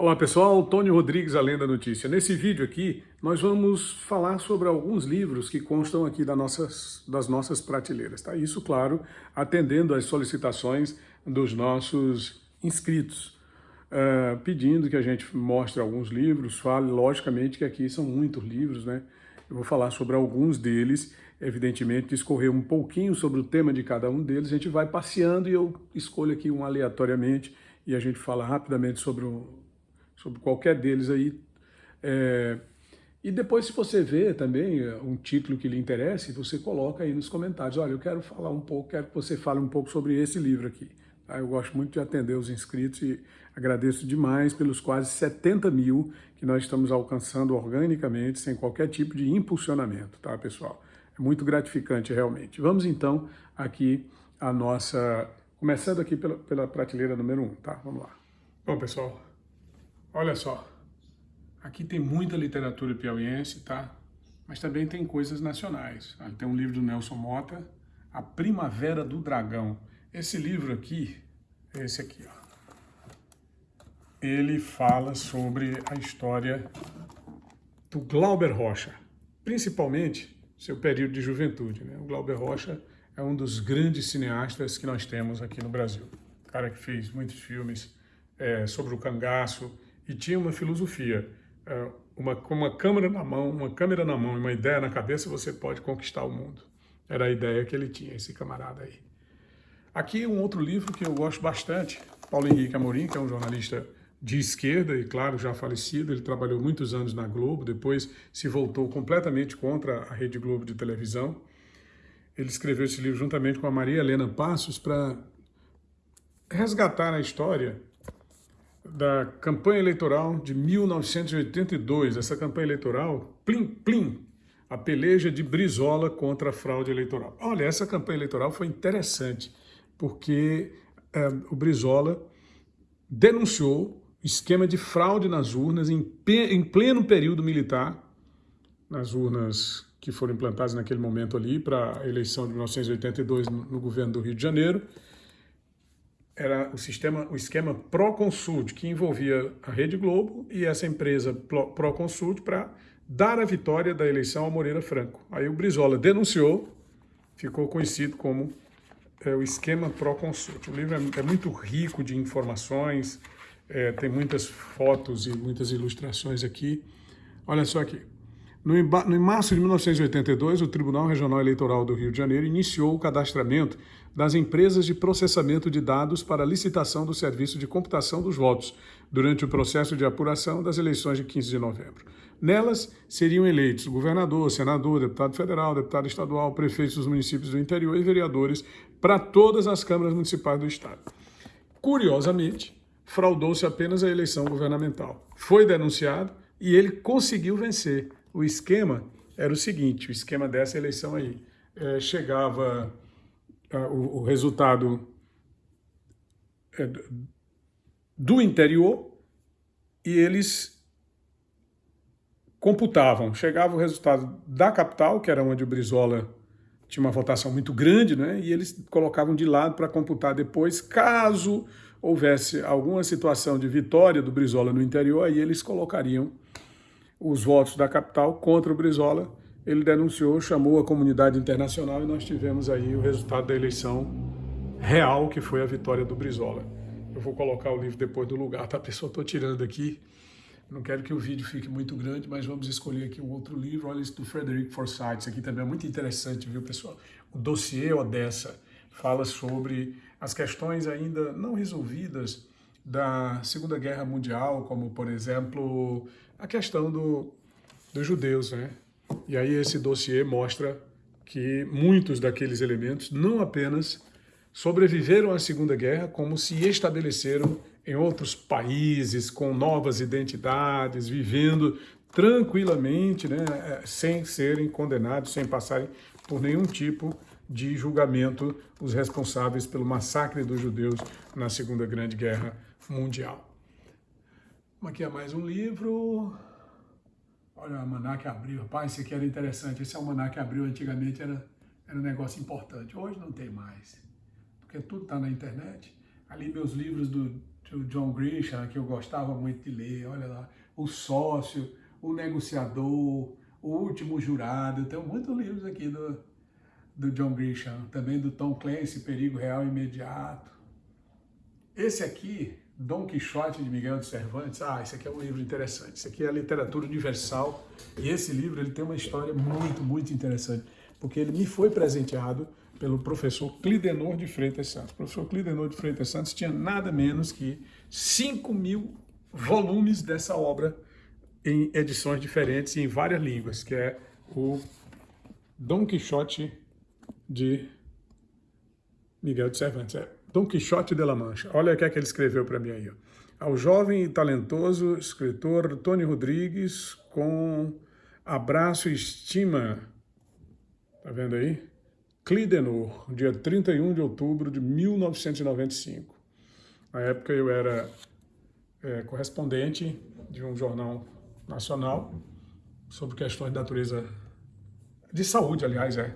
Olá pessoal, Tônio Rodrigues, Além da Notícia. Nesse vídeo aqui, nós vamos falar sobre alguns livros que constam aqui das nossas, das nossas prateleiras. Tá? Isso, claro, atendendo às solicitações dos nossos inscritos, uh, pedindo que a gente mostre alguns livros, fale, logicamente que aqui são muitos livros, né? Eu vou falar sobre alguns deles, evidentemente, discorrer um pouquinho sobre o tema de cada um deles, a gente vai passeando e eu escolho aqui um aleatoriamente e a gente fala rapidamente sobre o sobre qualquer deles aí. É, e depois, se você vê também é, um título que lhe interesse, você coloca aí nos comentários. Olha, eu quero falar um pouco, quero que você fale um pouco sobre esse livro aqui. Tá? Eu gosto muito de atender os inscritos e agradeço demais pelos quase 70 mil que nós estamos alcançando organicamente, sem qualquer tipo de impulsionamento, tá, pessoal? É muito gratificante, realmente. Vamos, então, aqui a nossa... Começando aqui pela, pela prateleira número 1, um, tá? Vamos lá. Bom, pessoal, Olha só, aqui tem muita literatura piauiense, tá? Mas também tem coisas nacionais. Tem um livro do Nelson Mota, A Primavera do Dragão. Esse livro aqui, esse aqui, ó. Ele fala sobre a história do Glauber Rocha, principalmente seu período de juventude. Né? O Glauber Rocha é um dos grandes cineastas que nós temos aqui no Brasil. O cara que fez muitos filmes é, sobre o cangaço, e tinha uma filosofia. É, uma, com uma câmera na mão, uma câmera na mão e uma ideia na cabeça, você pode conquistar o mundo. Era a ideia que ele tinha, esse camarada aí. Aqui um outro livro que eu gosto bastante, Paulo Henrique Amorim, que é um jornalista de esquerda e, claro, já falecido. Ele trabalhou muitos anos na Globo, depois se voltou completamente contra a Rede Globo de televisão. Ele escreveu esse livro juntamente com a Maria Helena Passos para resgatar a história da campanha eleitoral de 1982, essa campanha eleitoral, plim, plim, a peleja de Brizola contra a fraude eleitoral. Olha, essa campanha eleitoral foi interessante, porque é, o Brizola denunciou esquema de fraude nas urnas em, em pleno período militar, nas urnas que foram implantadas naquele momento ali para a eleição de 1982 no, no governo do Rio de Janeiro, era o sistema, o esquema Proconsult, que envolvia a Rede Globo e essa empresa Proconsult para dar a vitória da eleição ao Moreira Franco. Aí o Brizola denunciou, ficou conhecido como é, o esquema Proconsult. O livro é, é muito rico de informações, é, tem muitas fotos e muitas ilustrações aqui. Olha só aqui. No, em março de 1982, o Tribunal Regional Eleitoral do Rio de Janeiro iniciou o cadastramento das empresas de processamento de dados para licitação do serviço de computação dos votos durante o processo de apuração das eleições de 15 de novembro. Nelas seriam eleitos governador, senador, deputado federal, deputado estadual, prefeitos dos municípios do interior e vereadores para todas as câmaras municipais do estado. Curiosamente, fraudou-se apenas a eleição governamental. Foi denunciado e ele conseguiu vencer o esquema era o seguinte, o esquema dessa eleição aí, é, chegava o, o, resultado é, do interior e eles computavam, chegava o resultado da capital, que era onde o Brizola tinha uma votação muito grande, né? e eles colocavam de lado para computar depois, caso houvesse alguma situação de vitória do Brizola no interior, aí eles colocariam os votos da capital contra o Brizola. Ele denunciou, chamou a comunidade internacional e nós tivemos aí o resultado da eleição real, que foi a vitória do Brizola. Eu vou colocar o livro depois do lugar, tá, pessoal? Estou tirando aqui. Não quero que o vídeo fique muito grande, mas vamos escolher aqui um outro livro. Olha esse do Frederick Forsyth. Isso aqui também é muito interessante, viu, pessoal? O dossiê Odessa fala sobre as questões ainda não resolvidas da Segunda Guerra Mundial, como, por exemplo, a questão do, dos judeus. Né? E aí esse dossiê mostra que muitos daqueles elementos não apenas sobreviveram à Segunda Guerra, como se estabeleceram em outros países, com novas identidades, vivendo tranquilamente, né, sem serem condenados, sem passarem por nenhum tipo de julgamento os responsáveis pelo massacre dos judeus na Segunda Grande Guerra Mundial. Aqui é mais um livro. Olha, o Almanac Abril. Rapaz, esse aqui era interessante. Esse Almanac Abril antigamente era, era um negócio importante. Hoje não tem mais, porque tudo está na internet. Ali meus livros do do John Grisham, que eu gostava muito de ler, olha lá, O Sócio, O Negociador, O Último Jurado, eu tenho muitos livros aqui do, do John Grisham, também do Tom Clancy, Perigo Real Imediato. Esse aqui, Dom Quixote de Miguel de Cervantes, ah, esse aqui é um livro interessante, esse aqui é literatura universal, e esse livro ele tem uma história muito, muito interessante, porque ele me foi presenteado pelo professor Clidenor de Freitas Santos. O professor Clidenor de Freitas Santos tinha nada menos que 5 mil volumes dessa obra em edições diferentes e em várias línguas, que é o Dom Quixote de Miguel de Cervantes. É Dom Quixote de la Mancha. Olha o que é que ele escreveu para mim aí. Ó. Ao jovem e talentoso escritor Tony Rodrigues, com abraço e estima. Tá vendo aí? Clidenor, dia 31 de outubro de 1995. Na época eu era é, correspondente de um jornal nacional sobre questões de natureza, de saúde, aliás, é.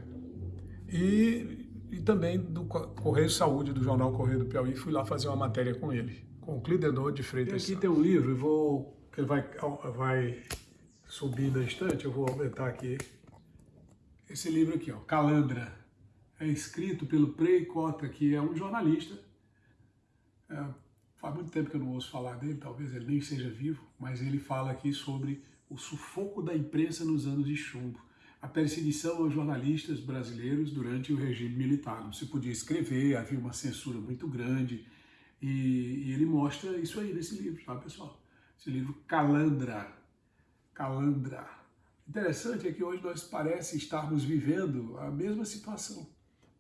E, e também do Correio Saúde, do jornal Correio do Piauí, fui lá fazer uma matéria com ele, com o Clidenor de Freitas. E aqui tem um livro, eu vou, ele vai, vai subir na estante, eu vou aumentar aqui. Esse livro aqui, ó, Calandra, é escrito pelo Prey Cota, que é um jornalista. É, faz muito tempo que eu não ouço falar dele, talvez ele nem seja vivo, mas ele fala aqui sobre o sufoco da imprensa nos anos de chumbo, a perseguição aos jornalistas brasileiros durante o regime militar. Não se podia escrever, havia uma censura muito grande, e, e ele mostra isso aí nesse livro, tá, pessoal? Esse livro Calandra. Calandra. Interessante é que hoje nós parece estarmos vivendo a mesma situação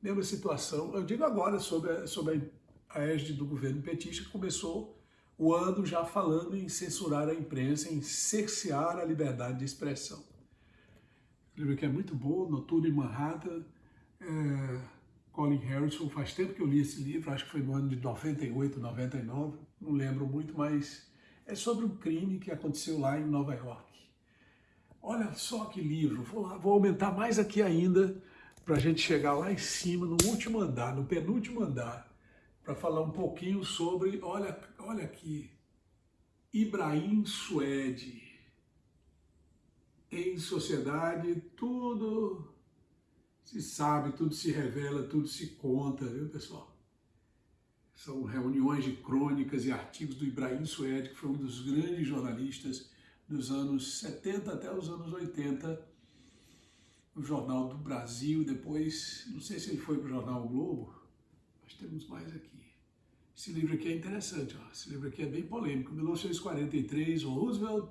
mesma situação. Eu digo agora sobre a, sobre a égide do governo petista, que começou o ano já falando em censurar a imprensa, em cercear a liberdade de expressão. Livro que é muito bom, Noturno em Manhattan, é, Colin Harrison, faz tempo que eu li esse livro, acho que foi no ano de 98, 99, não lembro muito, mas é sobre um crime que aconteceu lá em Nova York. Olha só que livro, vou, lá, vou aumentar mais aqui ainda, para a gente chegar lá em cima, no último andar, no penúltimo andar, para falar um pouquinho sobre, olha, olha aqui, Ibrahim Suede. Em sociedade, tudo se sabe, tudo se revela, tudo se conta, viu, pessoal? São reuniões de crônicas e artigos do Ibrahim Suede, que foi um dos grandes jornalistas dos anos 70 até os anos 80, no Jornal do Brasil, depois, não sei se ele foi para o Jornal Globo, nós temos mais aqui. Esse livro aqui é interessante, ó. esse livro aqui é bem polêmico, 1943, Roosevelt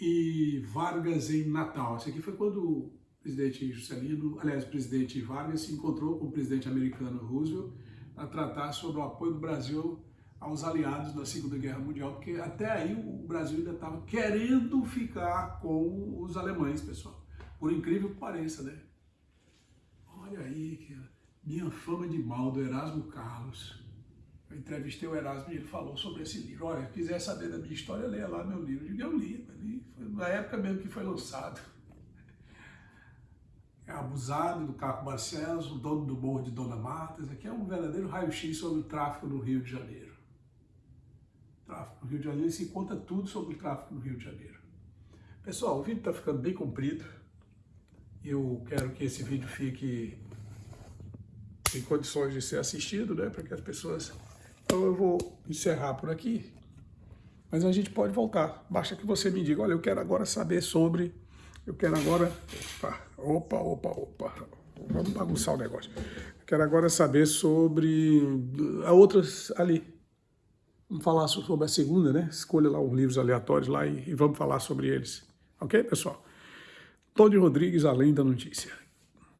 e Vargas em Natal. Esse aqui foi quando o presidente Juscelino, aliás, o presidente Vargas se encontrou com o presidente americano Roosevelt para tratar sobre o apoio do Brasil aos aliados na Segunda Guerra Mundial, porque até aí o Brasil ainda estava querendo ficar com os alemães, pessoal. Por incrível que pareça, né? Olha aí, que minha fama de mal do Erasmo Carlos. Eu entrevistei o Erasmo e ele falou sobre esse livro. Olha, se quiser saber da minha história, leia lá meu livro. Eu digo, eu li, li na época mesmo que foi lançado. É abusado do Caco Barcelos, o dono do morro de Dona Marta. Isso aqui é um verdadeiro raio-x sobre o tráfico no Rio de Janeiro. Tráfico no Rio de Janeiro, se conta tudo sobre o tráfico no Rio de Janeiro. Pessoal, o vídeo está ficando bem comprido. Eu quero que esse vídeo fique em condições de ser assistido, né, para que as pessoas... Então eu vou encerrar por aqui, mas a gente pode voltar. Basta que você me diga, olha, eu quero agora saber sobre... Eu quero agora... Opa, opa, opa. Vamos bagunçar o negócio. Eu quero agora saber sobre a outras ali. Vamos falar sobre a segunda, né? Escolha lá uns livros aleatórios lá e, e vamos falar sobre eles. Ok, pessoal? Tony Rodrigues, Além da Notícia.